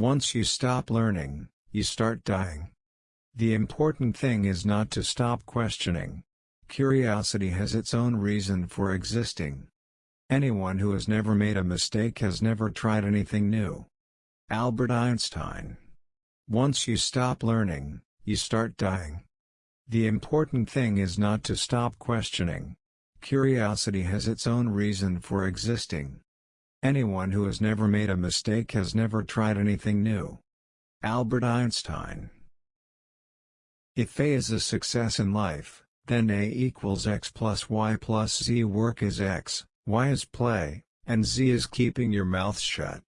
Once you stop learning, you start dying. The important thing is not to stop questioning. Curiosity has its own reason for existing. Anyone who has never made a mistake has never tried anything new. Albert Einstein Once you stop learning, you start dying. The important thing is not to stop questioning. Curiosity has its own reason for existing. Anyone who has never made a mistake has never tried anything new. Albert Einstein If A is a success in life, then A equals X plus Y plus Z work is X, Y is play, and Z is keeping your mouth shut.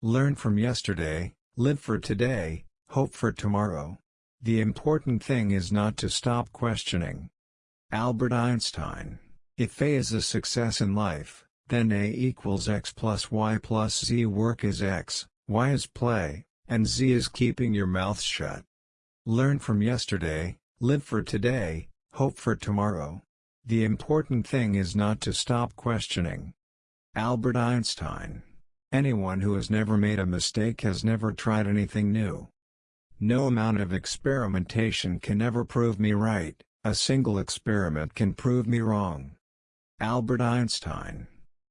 Learn from yesterday, live for today, hope for tomorrow. The important thing is not to stop questioning. Albert Einstein If A is a success in life, then A equals X plus Y plus Z work is X, Y is play, and Z is keeping your mouth shut. Learn from yesterday, live for today, hope for tomorrow. The important thing is not to stop questioning. Albert Einstein Anyone who has never made a mistake has never tried anything new. No amount of experimentation can ever prove me right, a single experiment can prove me wrong. Albert Einstein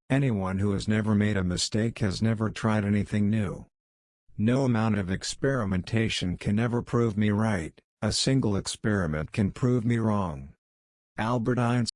Anyone who has never made a mistake has never tried anything new. No amount of experimentation can ever prove me right, a single experiment can prove me wrong. Albert Einstein